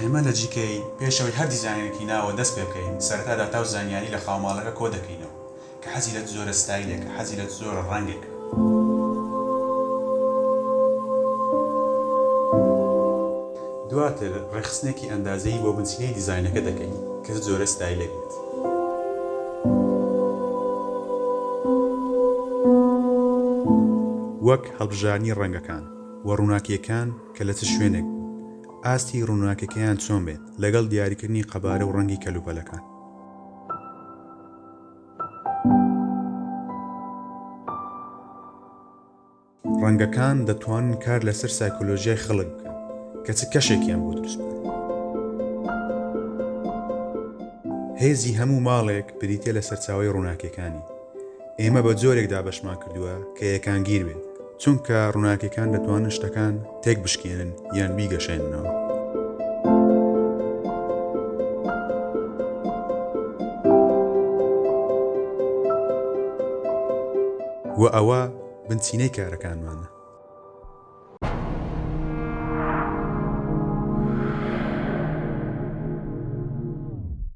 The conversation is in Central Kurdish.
ئێمە لە GKE پێش ئەوەی هەر دیزاینێکی ناوە دەست پێ بکەین سەرەتا داتا و زانیاری لە خاوماڵەکە کۆ دەکەینەوە کە حەزی لە چ جۆرە ستایلێکە، حەزی لە چ جۆرە ڕەنگێکە، دواتر ڕێکخستنێکی ئەندازەیی بۆ بنچینەی دیزاینەکە دەکەین کە چ جۆرە ستایلێک بێت. وەک هەڵبژاردنی ڕەنگەکان و ڕووناکییەکان کە لە چ شوێنێک بن، ئاستی ڕووناکییەکەیان چۆن بێت، لەگەڵ دیاریکردنی قەبارە و ڕەنگی کەلوپەلەکان. ڕەنگەکان دەتوانن کار لەسەر سایکۆلۆژیای خەڵک بکەن کە چ کەشێکیان بۆ دروست بکەن. هێزی هەموو ماڵێک بریتییە لە سەرچاوەی ڕووناکییەکانی. ئێمە بە جۆرێک دابەشمان کردووە کە یەکانگیر بێت، چونکە ڕووناکییەکان دەتوانن شتەکان تێکبشکێنن یان بیگەشێننەوە. وە ئەوە بنچینەی کارەکانمانە.